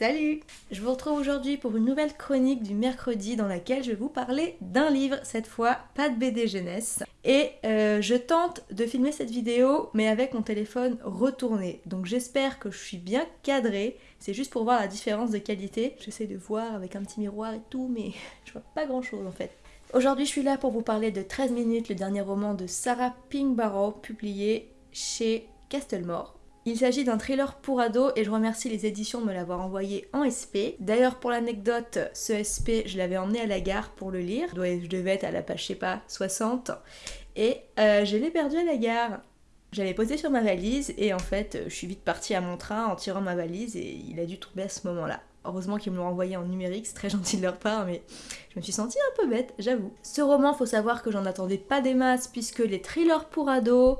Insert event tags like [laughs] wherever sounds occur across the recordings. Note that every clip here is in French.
Salut Je vous retrouve aujourd'hui pour une nouvelle chronique du mercredi dans laquelle je vais vous parler d'un livre, cette fois pas de BD jeunesse. Et euh, je tente de filmer cette vidéo mais avec mon téléphone retourné. Donc j'espère que je suis bien cadrée. C'est juste pour voir la différence de qualité. J'essaie de voir avec un petit miroir et tout mais [laughs] je vois pas grand chose en fait. Aujourd'hui je suis là pour vous parler de 13 minutes, le dernier roman de Sarah Pinkborough publié chez Castlemore. Il s'agit d'un thriller pour ados et je remercie les éditions de me l'avoir envoyé en SP. D'ailleurs pour l'anecdote, ce SP je l'avais emmené à la gare pour le lire. Je devais être à la page je sais pas 60 et euh, je l'ai perdu à la gare. J'avais posé sur ma valise et en fait je suis vite partie à mon train en tirant ma valise et il a dû tomber à ce moment-là. Heureusement qu'ils me l'ont envoyé en numérique, c'est très [laughs] gentil de leur part, mais je me suis sentie un peu bête, j'avoue. Ce roman, faut savoir que j'en attendais pas des masses, puisque les thrillers pour ados,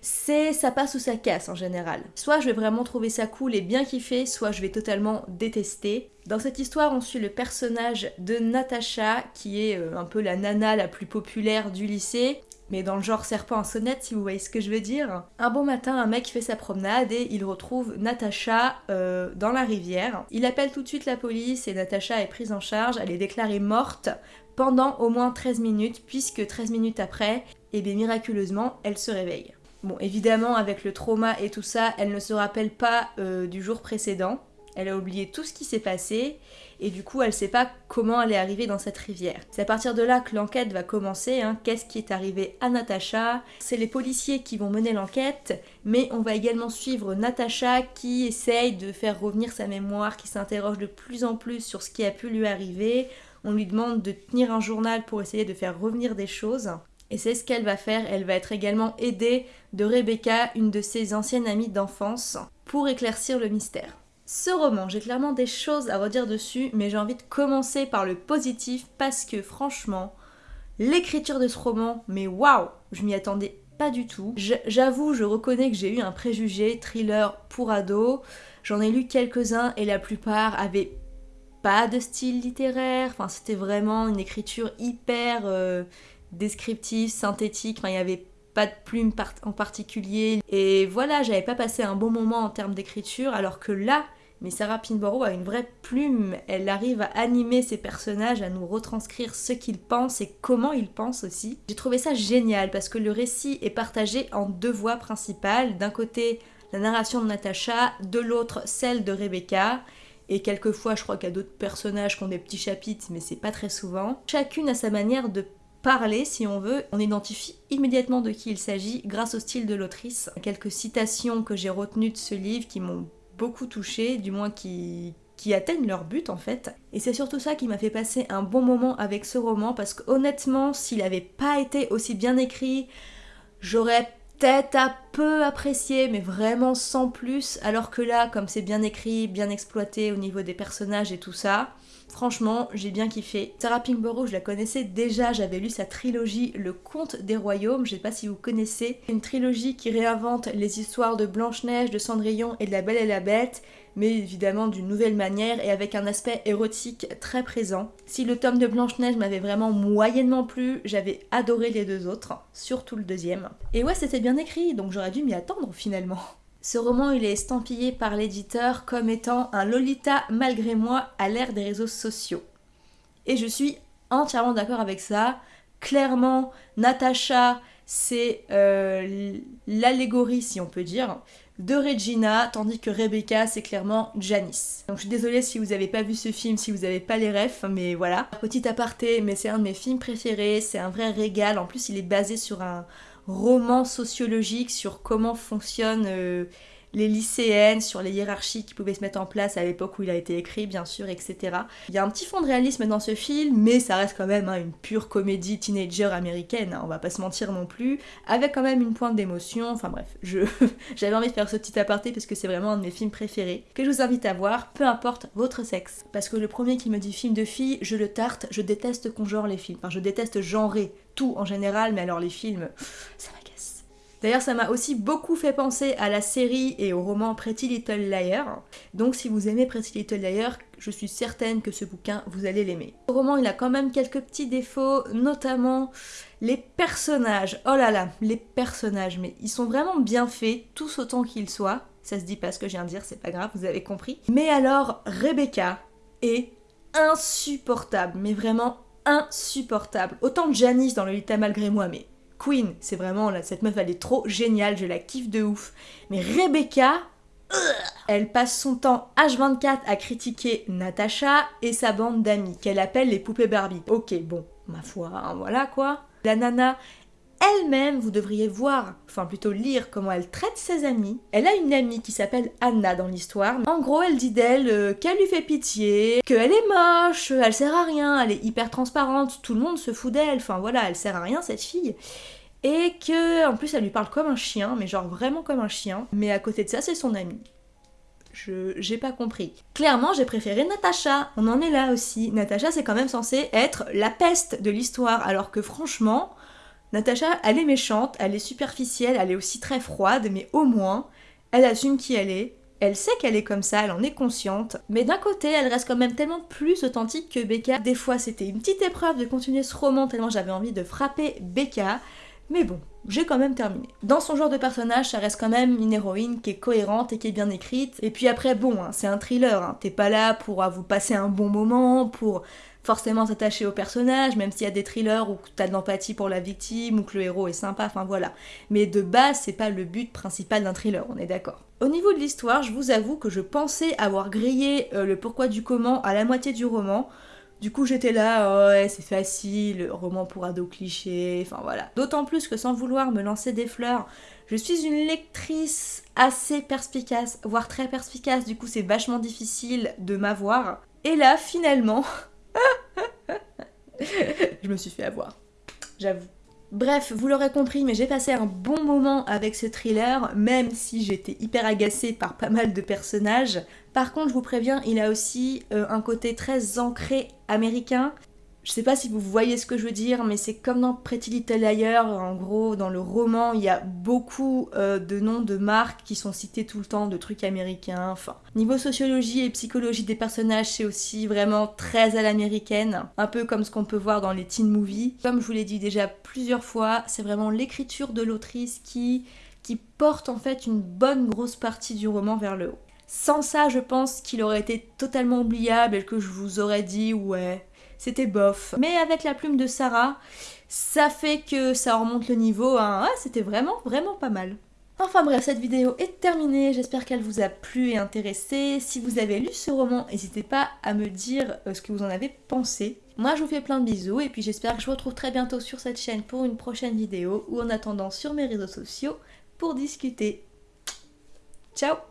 c'est ça passe ou ça casse en général. Soit je vais vraiment trouver ça cool et bien kiffer, soit je vais totalement détester. Dans cette histoire, on suit le personnage de Natacha, qui est euh, un peu la nana la plus populaire du lycée, mais dans le genre serpent en sonnette si vous voyez ce que je veux dire. Un bon matin, un mec fait sa promenade et il retrouve Natacha euh, dans la rivière. Il appelle tout de suite la police et Natacha est prise en charge, elle est déclarée morte pendant au moins 13 minutes, puisque 13 minutes après, et eh bien miraculeusement, elle se réveille. Bon, évidemment, avec le trauma et tout ça, elle ne se rappelle pas euh, du jour précédent. Elle a oublié tout ce qui s'est passé et du coup elle sait pas comment elle est arrivée dans cette rivière. C'est à partir de là que l'enquête va commencer, hein. qu'est-ce qui est arrivé à Natacha? C'est les policiers qui vont mener l'enquête, mais on va également suivre Natacha qui essaye de faire revenir sa mémoire, qui s'interroge de plus en plus sur ce qui a pu lui arriver. On lui demande de tenir un journal pour essayer de faire revenir des choses. Et c'est ce qu'elle va faire, elle va être également aidée de Rebecca, une de ses anciennes amies d'enfance, pour éclaircir le mystère. Ce roman, j'ai clairement des choses à redire dessus, mais j'ai envie de commencer par le positif parce que franchement, l'écriture de ce roman, mais waouh, je m'y attendais pas du tout. J'avoue, je reconnais que j'ai eu un préjugé thriller pour ados. J'en ai lu quelques-uns et la plupart avaient pas de style littéraire. Enfin, c'était vraiment une écriture hyper euh, descriptif, synthétique, enfin il n'y avait pas de plume en particulier. Et voilà, j'avais pas passé un bon moment en termes d'écriture, alors que là, mais Sarah Pinborough a une vraie plume, elle arrive à animer ses personnages, à nous retranscrire ce qu'ils pensent et comment ils pensent aussi. J'ai trouvé ça génial parce que le récit est partagé en deux voix principales. D'un côté, la narration de Natasha, de l'autre, celle de Rebecca. Et quelquefois, je crois qu'il y a d'autres personnages qui ont des petits chapitres, mais c'est pas très souvent. Chacune a sa manière de parler si on veut. On identifie immédiatement de qui il s'agit grâce au style de l'autrice. Quelques citations que j'ai retenues de ce livre qui m'ont beaucoup touchée, du moins qui, qui atteignent leur but en fait. Et c'est surtout ça qui m'a fait passer un bon moment avec ce roman parce qu'honnêtement, s'il n'avait pas été aussi bien écrit, j'aurais peut-être un peu apprécié, mais vraiment sans plus. Alors que là, comme c'est bien écrit, bien exploité au niveau des personnages et tout ça, Franchement, j'ai bien kiffé. Sarah Pinkborough, je la connaissais déjà, j'avais lu sa trilogie Le Conte des Royaumes, je sais pas si vous connaissez. Une trilogie qui réinvente les histoires de Blanche-Neige, de Cendrillon et de La Belle et la Bête, mais évidemment d'une nouvelle manière et avec un aspect érotique très présent. Si le tome de Blanche-Neige m'avait vraiment moyennement plu, j'avais adoré les deux autres, surtout le deuxième. Et ouais, c'était bien écrit, donc j'aurais dû m'y attendre finalement. Ce roman, il est estampillé par l'éditeur comme étant un Lolita malgré moi à l'ère des réseaux sociaux. Et je suis entièrement d'accord avec ça. Clairement, Natasha, c'est euh, l'allégorie, si on peut dire, de Regina, tandis que Rebecca, c'est clairement Janice. Donc je suis désolée si vous n'avez pas vu ce film, si vous n'avez pas les refs, mais voilà. Petit aparté, mais c'est un de mes films préférés, c'est un vrai régal. En plus, il est basé sur un, roman sociologique sur comment fonctionnent euh, les lycéennes, sur les hiérarchies qui pouvaient se mettre en place à l'époque où il a été écrit, bien sûr, etc. Il y a un petit fond de réalisme dans ce film, mais ça reste quand même hein, une pure comédie teenager américaine, hein, on va pas se mentir non plus, avec quand même une pointe d'émotion, enfin bref, je [laughs] j'avais envie de faire ce petit aparté parce que c'est vraiment un de mes films préférés, que je vous invite à voir, peu importe votre sexe. Parce que le premier qui me dit film de fille, je le tarte, je déteste qu'on genre les films, enfin je déteste genrer tout en général, mais alors les films, ça m'agace. D'ailleurs, ça m'a aussi beaucoup fait penser à la série et au roman Pretty Little Liar. Donc si vous aimez Pretty Little Liar, je suis certaine que ce bouquin, vous allez l'aimer. Le roman, il a quand même quelques petits défauts, notamment les personnages. Oh là là, les personnages, mais ils sont vraiment bien faits, tous autant qu'ils soient. Ça se dit pas ce que je viens de dire, c'est pas grave, vous avez compris. Mais alors, Rebecca est insupportable, mais vraiment insupportable. Autant Janice dans le Lita malgré moi, mais Queen, c'est vraiment, là, cette meuf, elle est trop géniale, je la kiffe de ouf. Mais Rebecca, elle passe son temps H24 à critiquer Natasha et sa bande d'amis, qu'elle appelle les poupées Barbie. Ok, bon, ma foi, hein, voilà quoi. La nana elle-même, vous devriez voir, enfin plutôt lire comment elle traite ses amis. Elle a une amie qui s'appelle Anna dans l'histoire. En gros, elle dit d'elle euh, qu'elle lui fait pitié, qu'elle est moche, elle sert à rien, elle est hyper transparente, tout le monde se fout d'elle, enfin voilà, elle sert à rien cette fille. Et que, plus, elle lui parle comme un chien, mais genre vraiment comme un chien. Mais à côté de ça, c'est son amie. Je j'ai pas compris. Clairement, j'ai préféré Natacha. On en est là aussi. Natacha, c'est quand même censé être la peste de l'histoire, alors que franchement, Natacha, elle est méchante, elle est superficielle, elle est aussi très froide, mais au moins, elle assume qui elle est. Elle sait qu'elle est comme ça, elle en est consciente, mais d'un côté, elle reste quand même tellement plus authentique que Becca. Des fois, c'était une petite épreuve de continuer ce roman tellement j'avais envie de frapper Becca, mais bon, j'ai quand même terminé. Dans son genre de personnage, ça reste quand même une héroïne qui est cohérente et qui est bien écrite. Et puis après, bon, hein, c'est un thriller, hein. t'es pas là pour vous passer un bon moment, pour forcément s'attacher au personnage, même s'il y a des thrillers où t'as de l'empathie pour la victime ou que le héros est sympa, enfin voilà. Mais de base, c'est pas le but principal d'un thriller, on est d'accord. Au niveau de l'histoire, je vous avoue que je pensais avoir grillé euh, le pourquoi du comment à la moitié du roman. Du coup, j'étais là, oh ouais, c'est facile, roman pour ado cliché, enfin voilà. D'autant plus que sans vouloir me lancer des fleurs, je suis une lectrice assez perspicace, voire très perspicace, du coup c'est vachement difficile de m'avoir. Et là, finalement, [laughs] je me suis fait avoir. J'avoue. Bref, vous l'aurez compris, mais j'ai passé un bon moment avec ce thriller, même si j'étais hyper agacée par pas mal de personnages. Par contre, je vous préviens, il a aussi euh, un côté très ancré américain, je sais pas si vous voyez ce que je veux dire, mais c'est comme dans Pretty Little Liars, en gros, dans le roman, il y a beaucoup euh, de noms de marques qui sont cités tout le temps, de trucs américains, enfin. Niveau sociologie et psychologie des personnages, c'est aussi vraiment très à l'américaine, un peu comme ce qu'on peut voir dans les teen movies. Comme je vous l'ai dit déjà plusieurs fois, c'est vraiment l'écriture de l'autrice qui, qui porte en fait une bonne grosse partie du roman vers le haut. Sans ça, je pense qu'il aurait été totalement oubliable et que je vous aurais dit, ouais, c'était bof. Mais avec la plume de Sarah, ça fait que ça remonte le niveau. Ah, c'était vraiment, vraiment pas mal. Enfin bref, cette vidéo est terminée, j'espère qu'elle vous a plu et intéressé. Si vous avez lu ce roman, n'hésitez pas à me dire euh, ce que vous en avez pensé. Moi je vous fais plein de bisous et puis j'espère que je vous retrouve très bientôt sur cette chaîne pour une prochaine vidéo ou en attendant sur mes réseaux sociaux pour discuter. Ciao